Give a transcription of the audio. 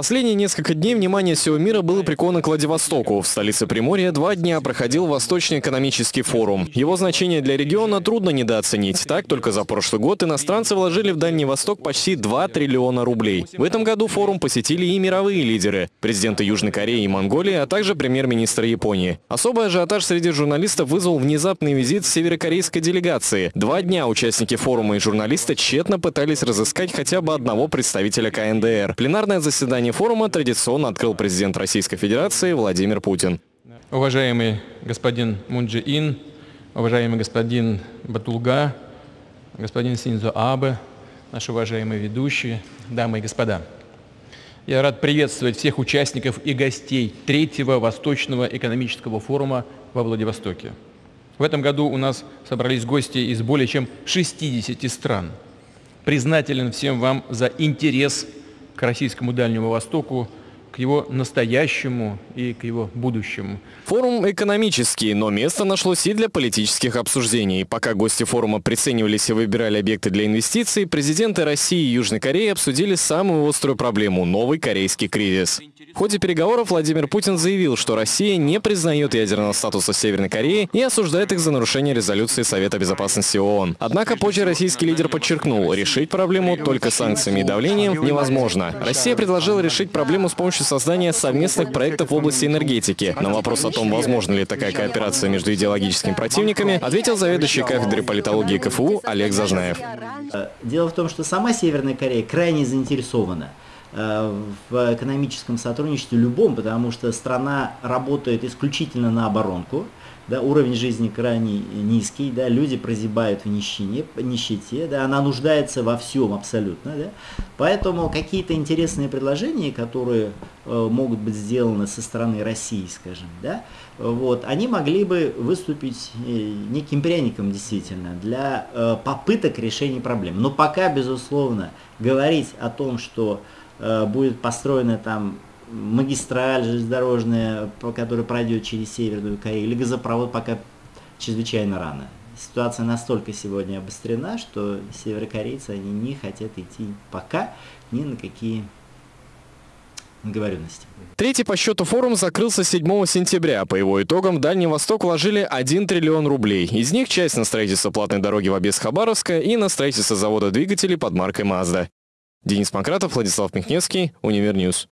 Последние несколько дней внимание всего мира было приковано к Владивостоку. В столице Приморья два дня проходил Восточный экономический форум. Его значение для региона трудно недооценить. Так, только за прошлый год иностранцы вложили в Дальний Восток почти 2 триллиона рублей. В этом году форум посетили и мировые лидеры – президенты Южной Кореи и Монголии, а также премьер-министр Японии. Особый ажиотаж среди журналистов вызвал внезапный визит северокорейской делегации. Два дня участники форума и журналисты тщетно пытались разыскать хотя бы одного представителя КНДР. Пленарное заседание заседании форума традиционно открыл президент Российской Федерации Владимир Путин. Уважаемый господин Мунджи Ин, уважаемый господин Батулга, господин Синзо Абе, наши уважаемые ведущие, дамы и господа. Я рад приветствовать всех участников и гостей третьего Восточного экономического форума во Владивостоке. В этом году у нас собрались гости из более чем 60 стран. Признателен всем вам за интерес к российскому Дальнему Востоку, к его настоящему и к его будущему. Форум экономический, но место нашлось и для политических обсуждений. Пока гости форума приценивались и выбирали объекты для инвестиций, президенты России и Южной Кореи обсудили самую острую проблему – новый корейский кризис. Ходе переговоров Владимир Путин заявил, что Россия не признает ядерного статуса Северной Кореи и осуждает их за нарушение резолюции Совета Безопасности ООН. Однако позже российский лидер подчеркнул, решить проблему только санкциями и давлением невозможно. Россия предложила решить проблему с помощью создания совместных проектов в области энергетики. На вопрос о том, возможно ли такая кооперация между идеологическими противниками, ответил заведующий кафедрой политологии КФУ Олег Зажнаев. Дело в том, что сама Северная Корея крайне заинтересована в экономическом сотрудничестве любом, потому что страна работает исключительно на оборонку, да, уровень жизни крайне низкий, да, люди прозябают в нищине, нищете, да, она нуждается во всем абсолютно. Да, поэтому какие-то интересные предложения, которые э, могут быть сделаны со стороны России, скажем, да, вот, они могли бы выступить э, неким пряником действительно для э, попыток решения проблем. Но пока, безусловно, говорить о том, что Э, будет построена там магистраль железнодорожная, которая пройдет через Северную Корею, или газопровод пока чрезвычайно рано. Ситуация настолько сегодня обострена, что северокорейцы они не хотят идти пока ни на какие договоренности. Третий по счету форум закрылся 7 сентября. По его итогам в Дальний Восток вложили 1 триллион рублей. Из них часть на строительство платной дороги в Обес-Хабаровска и на строительство завода двигателей под маркой Mazda. Денис Панкратов, Владислав Михневский, Univer News.